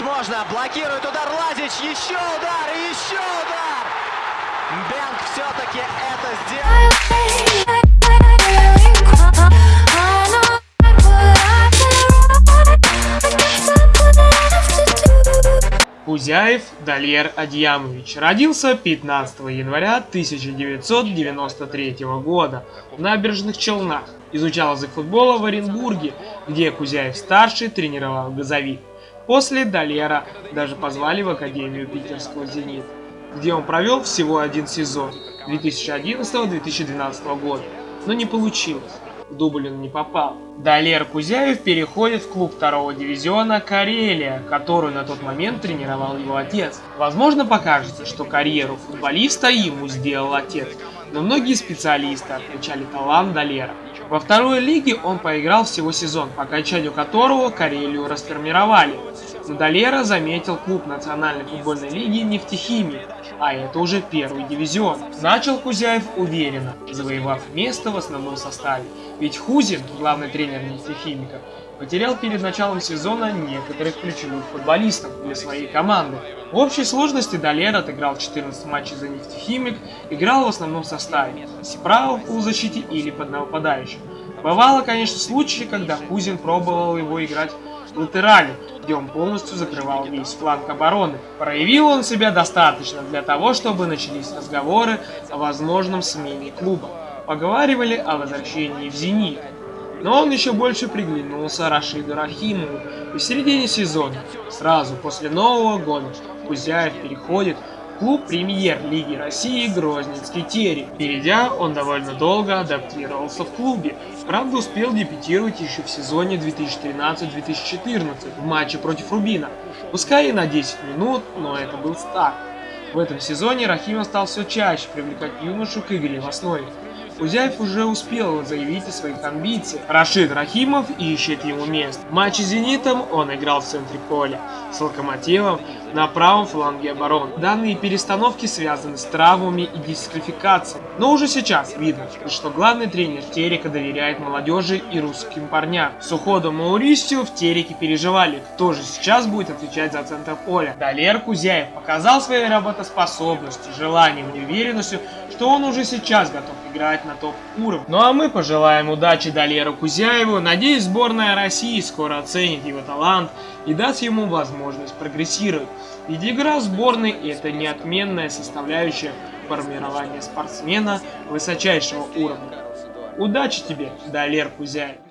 забить можно. Блокирует удар Лазич. Еще удар еще удар. Бенк все-таки это сделал. Кузяев Дальер Адьямович родился 15 января 1993 года в Набережных Челнах. Изучал язык футбола в Оренбурге, где Кузяев-старший тренировал газовик. После Дальера даже позвали в Академию питерского «Зенит», где он провел всего один сезон 2011-2012 года, но не получилось он не попал. Далер Кузяев переходит в клуб второго дивизиона Карелия, которую на тот момент тренировал его отец. Возможно покажется, что карьеру футболиста ему сделал отец, но многие специалисты отмечали талант Далера. Во второй лиге он поиграл всего сезон, по окончанию которого Карелию расформировали. Но Далера заметил клуб Национальной футбольной лиги «Нефтехимия», а это уже первый дивизион. Начал Кузяев уверенно, завоевав место в основном составе. Ведь Хузин, главный тренер нефтехимика, потерял перед началом сезона некоторых ключевых футболистов для своей команды. В общей сложности Далер отыграл 14 матчей за нефтехимик, играл в основном составе, справа в полузащите или под нападающим. Бывало, конечно, случаи, когда Хузин пробовал его играть латерали, где он полностью закрывал весь фланг обороны. Проявил он себя достаточно для того, чтобы начались разговоры о возможном смене клуба. Поговаривали о возвращении в «Зенит». Но он еще больше приглянулся Рашиду Рахимову. И в середине сезона, сразу после Нового года, Кузяев переходит клуб премьер-лиги России Грозненский Терек. Перейдя, он довольно долго адаптировался в клубе. Правда, успел дебютировать еще в сезоне 2013-2014 в матче против Рубина. Пускай и на 10 минут, но это был старт. В этом сезоне Рахимов стал все чаще привлекать юношу к игре в основе. Кузяев уже успел заявить о своих амбициях. Рашид Рахимов ищет ему место. В матче с «Зенитом» он играл в центре поля, с «Локомотивом» на правом фланге обороны. Данные перестановки связаны с травмами и дисквалификацией. Но уже сейчас видно, что главный тренер Терека доверяет молодежи и русским парням. С уходом Маурисио в Тереке переживали, кто же сейчас будет отвечать за центр поля. Далер Кузяев показал своей работоспособностью, желанием и уверенностью, что он уже сейчас готов играть на топ-уровне. Ну а мы пожелаем удачи Далеру Кузяеву. Надеюсь, сборная России скоро оценит его талант и даст ему возможность прогрессировать. Ведь игра сборной – это неотменная составляющая формирования спортсмена высочайшего уровня. Удачи тебе, Далер Кузяев!